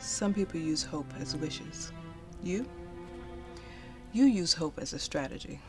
Some people use hope as wishes. You? You use hope as a strategy.